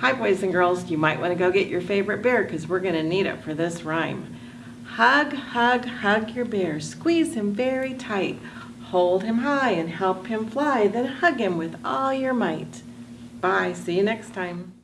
Hi, boys and girls. You might want to go get your favorite bear because we're going to need it for this rhyme. Hug, hug, hug your bear. Squeeze him very tight. Hold him high and help him fly. Then hug him with all your might. Bye. See you next time.